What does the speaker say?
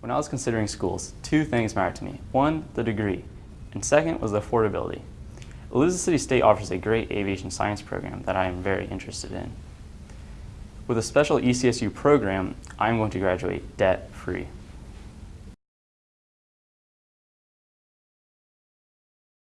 When I was considering schools, two things mattered to me. One, the degree, and second was the affordability. Elizabeth City State offers a great aviation science program that I am very interested in. With a special ECSU program, I'm going to graduate debt-free.